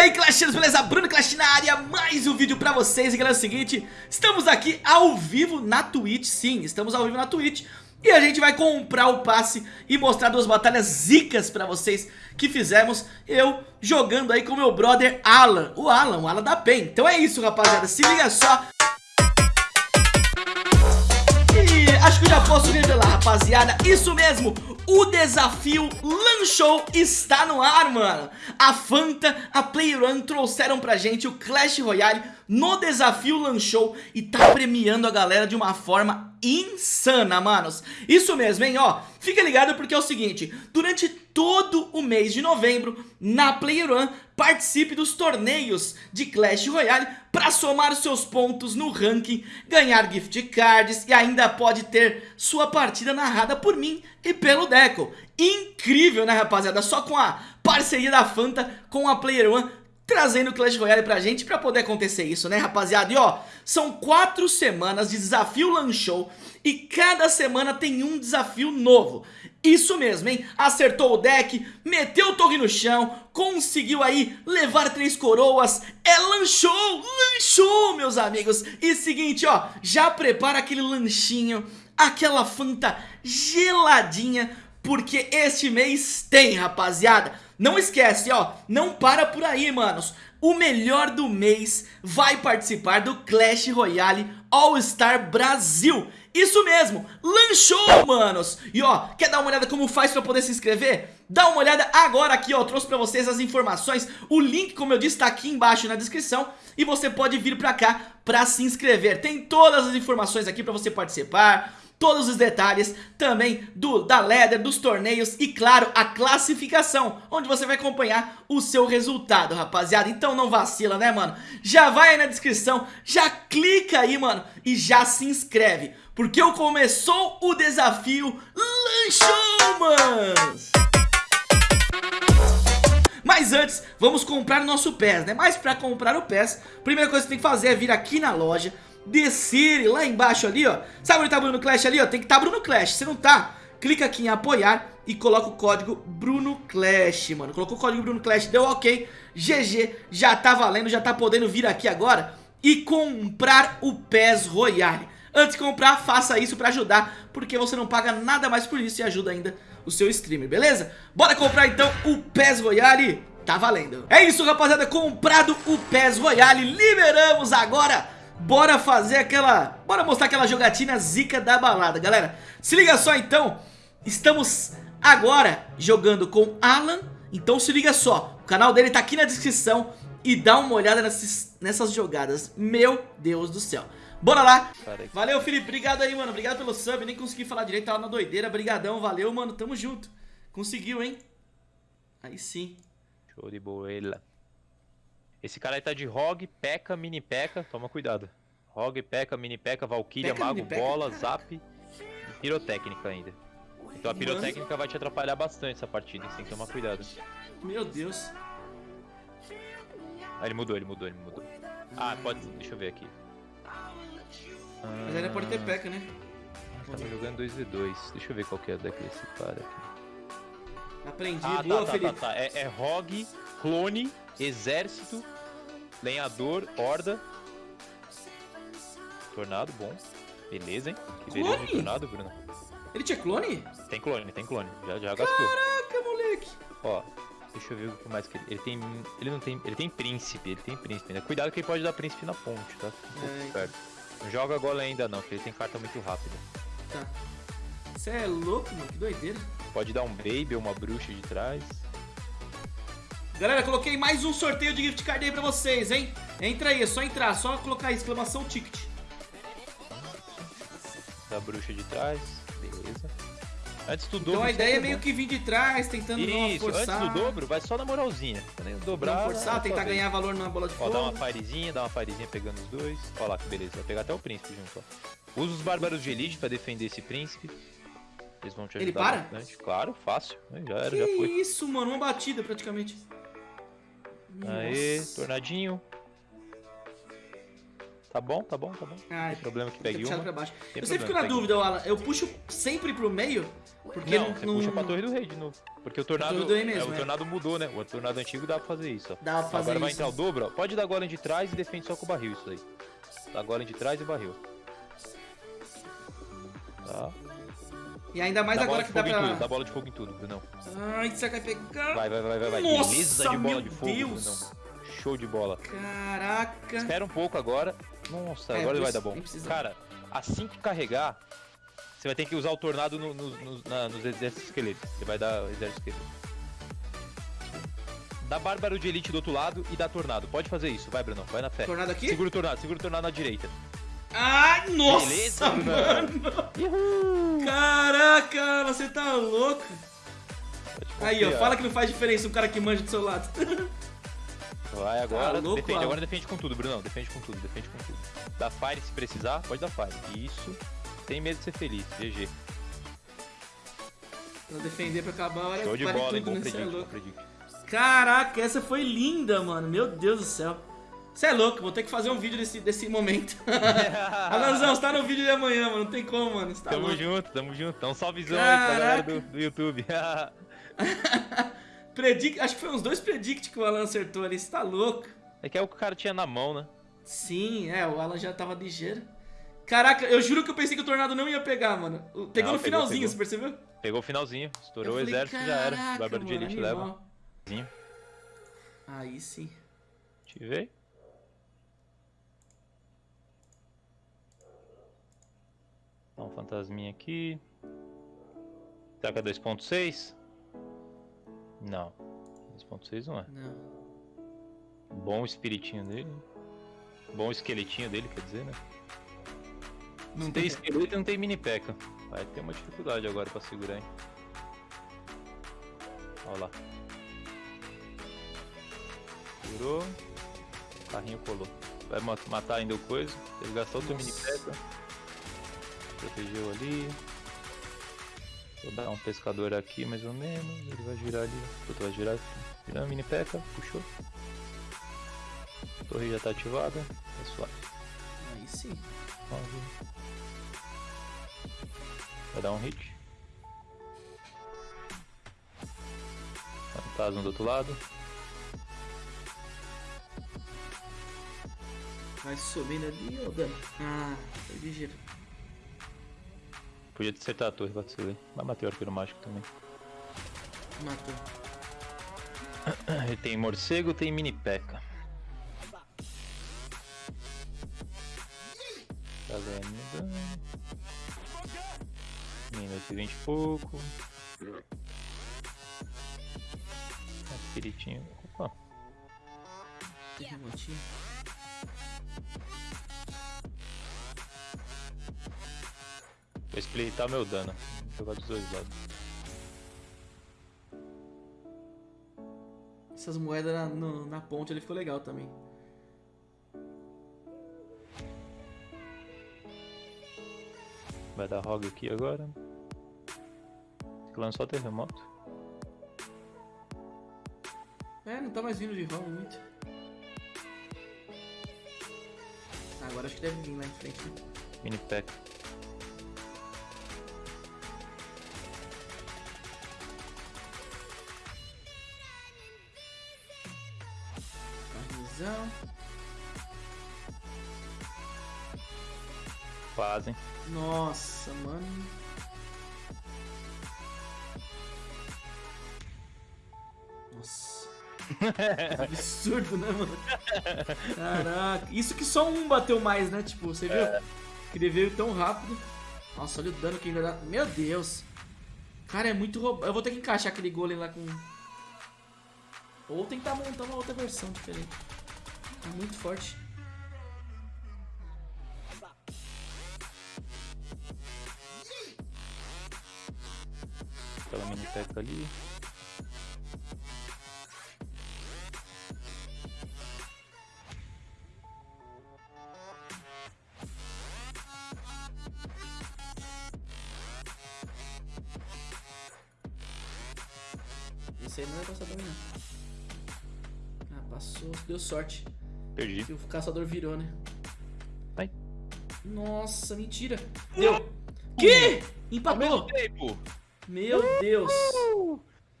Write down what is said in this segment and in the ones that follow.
aí, Clashers, beleza? Bruno Clash na área, mais um vídeo pra vocês. E galera, é o seguinte, estamos aqui ao vivo na Twitch, sim, estamos ao vivo na Twitch. E a gente vai comprar o passe e mostrar duas batalhas zicas pra vocês que fizemos Eu jogando aí com meu brother Alan, o Alan, o Alan da PEN. Então é isso, rapaziada, se liga só posso revelar, rapaziada. Isso mesmo, o desafio Lanchou está no ar, mano. A Fanta, a Playrun trouxeram pra gente o Clash Royale no desafio Lanchou E tá premiando a galera de uma forma insana, manos. Isso mesmo, hein, ó. Fica ligado porque é o seguinte Durante todo o mês de novembro Na Playrun participe dos torneios de Clash Royale para somar seus pontos no ranking, ganhar gift cards e ainda pode ter sua partida narrada por mim e pelo Deco. Incrível, né rapaziada? Só com a parceria da Fanta com a Player One trazendo o Clash Royale pra gente pra poder acontecer isso, né rapaziada? E ó, são quatro semanas de desafio Lanchou e cada semana tem um desafio novo. Isso mesmo, hein? Acertou o deck, meteu o torre no chão, conseguiu aí levar três coroas, é lanchou, lanchou, meus amigos. E seguinte, ó, já prepara aquele lanchinho, aquela fanta geladinha, porque este mês tem, rapaziada. Não esquece, ó, não para por aí, manos. O melhor do mês vai participar do Clash Royale All Star Brasil. Isso mesmo, lanchou, manos! E ó, quer dar uma olhada como faz pra poder se inscrever? Dá uma olhada agora aqui, ó, trouxe pra vocês as informações O link, como eu disse, tá aqui embaixo na descrição E você pode vir pra cá pra se inscrever Tem todas as informações aqui pra você participar todos os detalhes também do, da ladder, dos torneios e claro, a classificação, onde você vai acompanhar o seu resultado, rapaziada. Então não vacila, né, mano? Já vai aí na descrição, já clica aí, mano, e já se inscreve, porque começou o desafio Lanchou, manos! Mas antes, vamos comprar o nosso PES, né? Mas pra comprar o PES, primeira coisa que você tem que fazer é vir aqui na loja descer lá embaixo ali, ó. Sabe onde tá Bruno Clash ali, ó? Tem que tá Bruno Clash. Se não tá, clica aqui em apoiar e coloca o código Bruno Clash, mano. Colocou o código Bruno Clash, deu ok. GG, já tá valendo, já tá podendo vir aqui agora e comprar o PES Royale. Antes de comprar, faça isso pra ajudar, porque você não paga nada mais por isso e ajuda ainda o seu streamer, beleza? Bora comprar então o PES Royale, tá valendo. É isso, rapaziada, comprado o PES Royale, liberamos agora Bora fazer aquela... Bora mostrar aquela jogatina zica da balada, galera. Se liga só, então. Estamos agora jogando com Alan. Então se liga só. O canal dele tá aqui na descrição. E dá uma olhada nessas, nessas jogadas. Meu Deus do céu. Bora lá. Valeu, Felipe. Obrigado aí, mano. Obrigado pelo sub. Nem consegui falar direito. Tava na doideira. Brigadão. Valeu, mano. Tamo junto. Conseguiu, hein? Aí sim. Show de boa. Esse cara aí tá de Hog, P.E.K.K.A, Mini P.E.K.K.A, toma cuidado. Hog, P.E.K.K.A, Mini P.E.K.K.A, Valkyria, Mago, Bola, Zap e Pirotécnica ainda. Então a pirotécnica vai te atrapalhar bastante essa partida, tem que tomar cuidado. Meu Deus. Ah, ele mudou, ele mudou, ele mudou. Ah, pode. Deixa eu ver aqui. Mas ainda pode ter P.E.K.K.A, né? Tava jogando 2v2. Deixa eu ver qual que é daquele esse cara aqui. Aprendi, ah, boa, tá, tá, Felipe. Tá, tá. É, é Rogue, Clone, Exército, Lenhador, Horda. Tornado, bom. Beleza, hein? Que beleza clone? tornado, Bruno. Ele tinha clone? Tem clone, tem clone. Já, já gastou. Caraca, moleque. Ó, deixa eu ver o que mais que ele... Ele tem... Ele não tem... Ele tem príncipe, ele tem príncipe, né? Cuidado que ele pode dar príncipe na ponte, tá? Um é, perto. Não joga golem ainda não, porque ele tem carta muito rápida. Tá. Você é louco, mano? Que doideira. Pode dar um baby ou uma bruxa de trás. Galera, coloquei mais um sorteio de gift card aí pra vocês, hein? Entra aí, é só entrar, só colocar exclamação ticket. Da bruxa de trás, beleza. Antes do dobro. Então a ideia é meio bom. que vir de trás, tentando Isso, não forçar. antes do dobro, vai só na moralzinha. Dobrar. Não forçar, tentar ganhar valor na bola de fogo. Ó, dá uma firezinha, dá uma firezinha pegando os dois. Ó lá que beleza, vai pegar até o príncipe junto, ó. Usa os bárbaros de elite pra defender esse príncipe. Eles vão te ajudar Ele para? bastante. Claro, fácil. Já era, que já foi. isso, mano, uma batida praticamente. Aê, tornadinho. Tá bom, tá bom, tá bom. Ai, Tem problema que pegue uma. Pra baixo. eu sempre fico na dúvida, Alan. Eu puxo sempre pro meio Porque não, você puxa pra torre do rei de novo. Porque o tornado, do mesmo, é, o é. tornado mudou, né? O tornado antigo dá pra fazer isso, ó. Dá pra fazer Agora vai isso. entrar o dobro, ó. Pode dar golem de trás e defende só com o barril isso aí. Dá golem de trás e barril. Tá. E ainda mais dá agora que dá em tudo, pra... dá bola de fogo em tudo, Brunão. Ai, que vai pegar? Vai, vai, vai, vai, vai. Nossa, Beleza de bola de fogo, Deus. Brunão. Show de bola. Caraca. Espera um pouco agora. Nossa, É, agora nem vai dar bom. Cara, assim que carregar, você vai ter que usar o tornado no- no- no- na- nos exércitos esqueletos. Você vai dar exército esqueleto. Dá bárbaro de elite do outro lado e dá tornado. Pode fazer isso, vai, Brunão. Vai na fé. Tornado aqui? Segura o tornado, segura o tornado na direita. Ai, nossa, Beleza, mano. Uhul! Caraca, você tá louco. Aí, ó, fala que não faz diferença um cara que manja do seu lado. Vai agora, Tá louco, defende, agora defende com tudo, Brunão. Defende com tudo, defende com tudo. Dá fire se precisar, pode dar fire. Isso. Sem medo de ser feliz. GG. Pra defender pra acabar, olha, Show de bola, hein? tudo, Bom né? É predict, predict. Caraca, essa foi linda, mano. Meu Deus do céu. Você é louco, vou ter que fazer um vídeo desse, desse momento. Alanzão, você tá no vídeo de amanhã, mano. Não tem como, mano. Tá Tamo louco. junto, tamo junto. Então salvezão aí pra galera do, do YouTube. Predict, acho que foi uns dois predict que o Alan acertou ali. Você tá louco. é que é o que o cara tinha na mão, né? Sim, é, o Alan já tava ligeiro. Caraca, eu juro que eu pensei que o tornado não ia pegar, mano. Pegou Não, no pegou, finalzinho, pegou. você percebeu? Pegou o finalzinho, estourou Eu o falei, exército já era. "Caraca, Bárbaro de elite animal." leva. Aí sim. Te vê. Dá um fantasminha aqui. É 2.6? Não. 2.6 não é. Não. Bom espiritinho dele. Bom esqueletinho dele, quer dizer, né? Não tem esqueleto e não tem mini peca. Vai ter uma dificuldade agora pra segurar, hein? Olha lá. Segurou. Carrinho colou. Vai ma- matar ainda o coisa. Ele gastou o mini peca. Protegeu ali. Vou dar um pescador aqui mais ou menos. Ele vai girar ali. Puta, vai girar. Virando mini peca. Puxou. A torre já tá ativada. É suave. Aí sim. Nove. Vai dar um hit. Fantasma do outro lado. Vai subindo ali, ô dano. Ah, foi ligeiro. Podia ter acertado a torre, vacilei. Mas matei o arqueiro mágico também. Matou. Ele tem morcego, tem mini peca. Tá ganhando dano. Minuto e vinte e pouco. Espiritinho. Opa, Teve vou splitar meu dano. Vou jogar dos dois lados. Essas moedas na, no- na ponte ali ficou legal também. Vai dar rogue aqui agora. Clã só terremoto. É, não tá mais vindo de roll muito. Agora acho que deve vir lá em frente. né? Mini peca. Carrizão. Fazem. Nossa, mano. Nossa. Absurdo, né, mano? Caraca. Isso que só um bateu mais, né? Tipo, você viu? Que ele veio tão rápido. Nossa, olha o dano que ele vai dar. Meu Deus. Cara, é muito roubado. Eu vou ter que encaixar aquele golem lá com... Ou tentar montar uma outra versão diferente. É muito forte. Aquela mini peca ali. Esse aí não vai passar pra não. Passou. Deu sorte. Perdi. Que o caçador virou, né? Ai. Nossa, mentira. Deu. Que? Empatou. Meu Deus.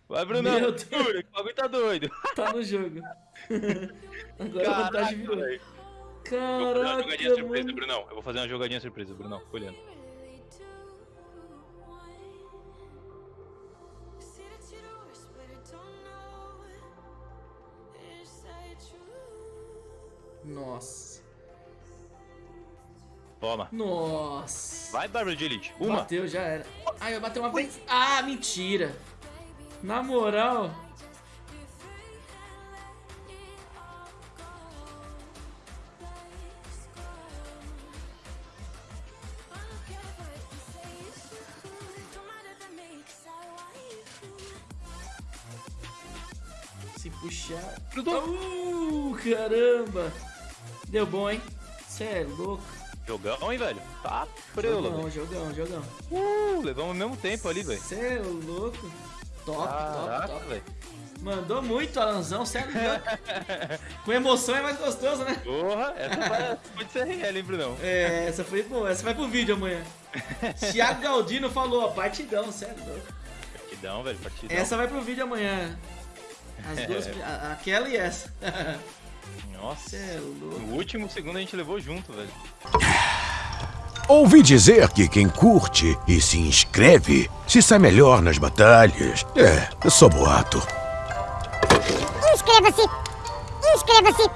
Vai, Brunão. Meu Deus. O bagulho tá doido. Tá no jogo. Agora a vantagem virou. velho. Eu vou fazer uma Caraca, jogadinha surpresa. Brunão. Eu vou fazer uma jogadinha surpresa, Brunão. Olhando. Nossa. Toma. Nossa. Vai, Bárbara de Elite. Uma. Bateu, já era. Ai, eu bateu uma vez. Ah, mentira. Na moral. Se puxar. Uh, caramba. Deu bom, hein? Cê é louco. Jogão, hein, velho? Tá preula, Jogão, velho. jogão, jogão. Uh, levamos o mesmo tempo ali, velho. Cê é louco. Top, top, Caraca, top. velho. Mandou muito, Alanzão, sério. Com emoção é mais gostoso, né? Porra, essa vai- pode ser real, hein, Brunão? É, essa foi boa. Essa vai pro vídeo amanhã. Thiago Galdino falou, ó, partidão, sério. Partidão, velho, partidão. Essa vai pro vídeo amanhã. As duas, a- aquela e essa. Nossa. É louco. No último segundo a gente levou junto, velho. Ouvi dizer que quem curte e se inscreve se sai melhor nas batalhas. É, é só boato. Inscreva-se! Inscreva-se!